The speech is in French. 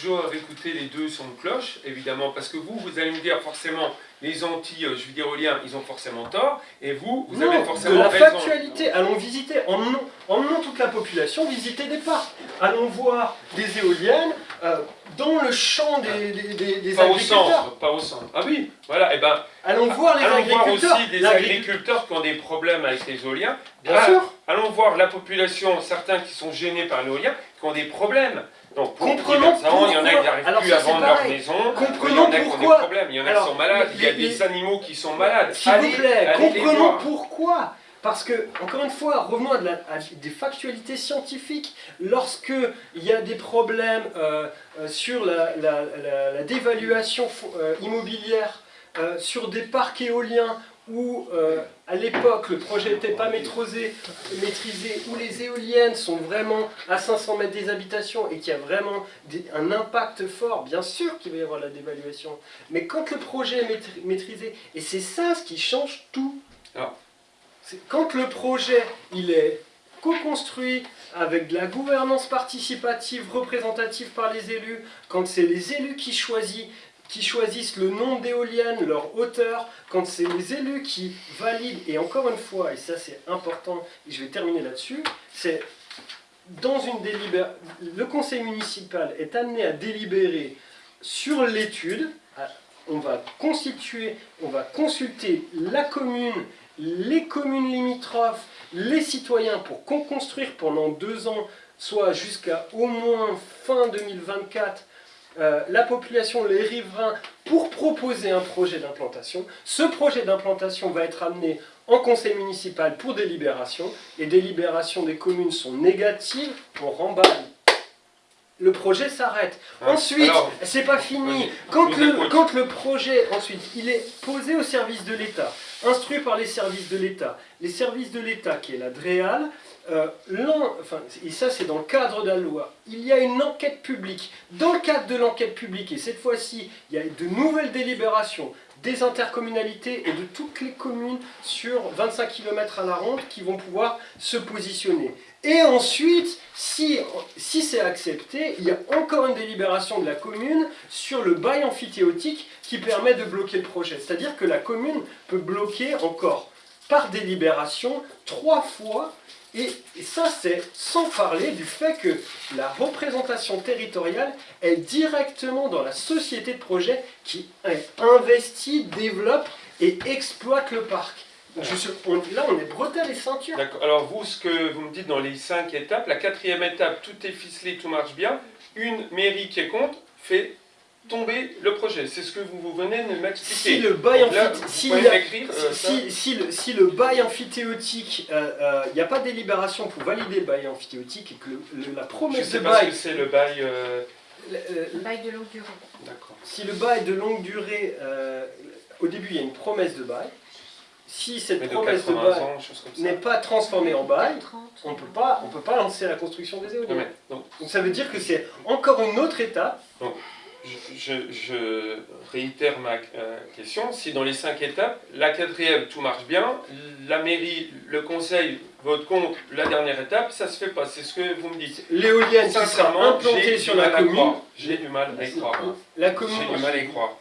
toujours écouter les deux sons de cloche, évidemment, parce que vous, vous allez me dire forcément, les anti, euh, ils ont forcément tort, et vous, vous Non, avez de forcément la raison. factualité. Allons visiter, emmenons, emmenons toute la population visiter des parcs. Allons voir des éoliennes euh, dans le champ des, des, des- des Pas au agriculteurs. centre, pas au centre. Ah oui, voilà, et ben, Allons voir les allons voir agriculteurs. aussi des agriculteurs qui ont des problèmes avec les éoliens. Bien Ah, sûr. Allons voir la population, certains qui sont gênés par l'éolien, qui ont des problèmes. Donc, Comprenons ans, il y en a qui pourquoi. n'arrivent plus à vendre leur maison. Comprenons il y en a qui ont des pourquoi. problèmes, il y en a qui sont malades, il y a des animaux qui sont malades. S'il vous plaît, comprenons pourquoi. Parce que, encore une fois, revenons à, de la- à des factualités scientifiques. Lorsque il y a des problèmes euh, euh, sur la, la- la- la dévaluation euh, immobilière, sur des parcs éoliens où euh, à l'époque le projet n'était pas maîtrisé, maîtrisé, où les éoliennes sont vraiment à 500 mètres des habitations et qu'il y a vraiment des- un impact fort, bien sûr qu'il va y avoir la dévaluation. Mais quand le projet est maîtri- maîtrisé, et c'est ça ce qui change tout. Alors. C'est Quand le projet il est co-construit avec de la gouvernance participative représentative par les élus, quand c'est les élus qui choisissent, qui choisissent le nombre d'éoliennes, leur hauteur, quand c'est les élus qui valident, et encore une fois, et ça c'est important, et je vais terminer là-dessus, c'est dans une délibération, le conseil municipal est amené à délibérer sur l'étude, à- on va constituer, on va consulter la commune, les communes limitrophes, les citoyens pour qu'on construire pendant deux ans, soit jusqu'à au moins fin 2024, euh, la population, les riverains, pour proposer un projet d'implantation. Ce projet d'implantation va être amené en conseil municipal pour délibération, et délibérations des communes sont négatives, on remballe. Le projet s'arrête. Hein, Ensuite, c'est pas fini. le, quand le projet, ensuite, il est posé au service de l'État, instruit par les services de l'État, les services de l'État, qui est la DREAL, euh, et ça c'est dans le cadre de la loi, il y a une enquête publique. Dans le cadre de l'enquête publique, et cette fois-ci, il y a de nouvelles délibérations des intercommunalités et de toutes les communes sur 25 km à la ronde qui vont pouvoir se positionner. Et ensuite, si, si c'est accepté, il y a encore une délibération de la commune sur le bail amphithéotique qui permet de bloquer le projet. C'est-à-dire que la commune peut bloquer encore par délibération trois fois. Et, ça, c'est sans parler du fait que la représentation territoriale est directement dans la société de projet qui est investit, développe et exploite le parc. Je suis- on- là, on est bretelles et ceinture. D'accord. Alors vous, ce que vous me dites dans les cinq étapes, la quatrième étape, tout est ficelé, tout marche bien. Une mairie qui est contre fait tomber le projet. C'est ce que vous, vous venez de m'expliquer. Si le bail m'écrire, euh, si, si le, si le bail amphithéotique, il n'y a pas de délibération pour valider le bail amphithéotique et que le- le- la Je promesse sais de pas ce bail, que c'est le bail. euh, le- euh, Bail de longue durée. D'accord. si le bail de longue durée, euh, au début il y a une promesse de bail, si cette Mais promesse de 80 bail n'est pas transformée en bail, 30. on peut pas, on peut pas lancer la construction des éoliennes. donc, Donc ça veut dire que c'est encore une autre étape. Je- je réitère ma euh, question. Si dans les cinq étapes, la quatrième, tout marche bien, la mairie, le conseil vote contre la dernière étape, ça se fait pas. C'est ce que vous me dites. L'éolienne qui sera Sincèrement, implantée j'ai sur la commune. J'ai du mal à y croire. la J'ai commune, du mal à y croire.